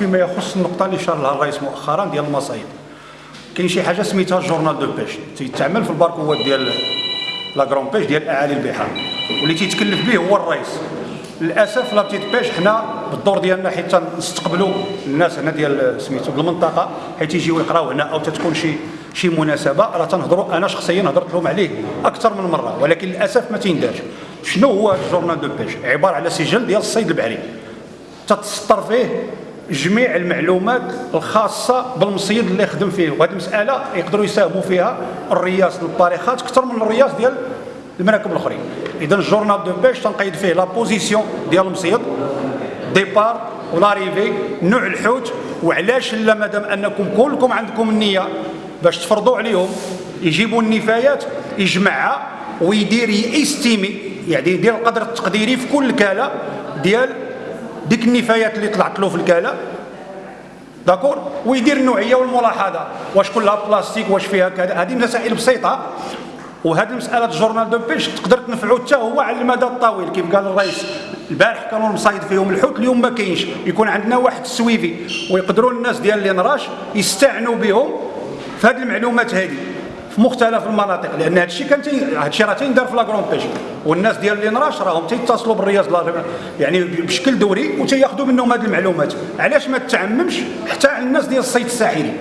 فيما يخص النقطة اللي شار لها الرئيس مؤخرا ديال المصايد كاين شي حاجة سميتها journal de pêche. تيتعمل في الباركوات ديال la grande pêche ديال أعالي البحار. واللي تيتكلف به هو الرئيس. للأسف la petite pêche حنا بالدور ديالنا حيت نستقبلوا الناس هنا ديال سميتو المنطقة حيت يجيو يقراو هنا أو تتكون شي شي مناسبة. راه تنهضروا أنا شخصيا هضرت لهم عليه أكثر من مرة. ولكن للأسف ما تيندارش شنو هو ال journal de pêche؟ عبارة على سجل ديال الصيد البحري. تتسطر فيه جميع المعلومات الخاصة بالمصيد اللي خدم فيه. وهذه المسألة يقدروا يساهموا فيها الرياس للطارخات أكثر من الرياس ديال المراكب الأخرين. إذا ال journal de pêche تنقيد فيه la position ديال المصيد départ و l'arrivée نوع الحوت وعلاش لا؟ مادام أنكم كلكم عندكم النية باش تفرضوا عليهم يجيبوا النفايات يجمعها ويدير ي estimer يعني يدير القدر التقديري في كل كالة ديال ديك النفايات اللي طلعت له في الكالة. d'accord؟ ويدير النوعية والملاحظة. واش كلها بلاستيك واش فيها كذا؟ هذه مسائل بسيطة. وهذه المسألة ال journal de pêche تقدر تنفعو حتى هو على المدى الطويل. كيف قال الرئيس؟ البارح كانوا مصايد فيهم الحوت اليوم ما كاينش. يكون عندنا واحد ال suivi ويقدروا الناس ديال l'INRH يستعنوا بهم. في هذه المعلومات هذه في مختلف المناطق لأن هذا الشيء كان هذا الشيء راه تيندار في لاكرون بيش والناس ديال اللي نراش راهم تيتصلوا بالرياض يعني بشكل دوري وتياخذوا منهم هذه المعلومات. علاش ما تعممش حتى على الناس ديال الصيد الساحلي؟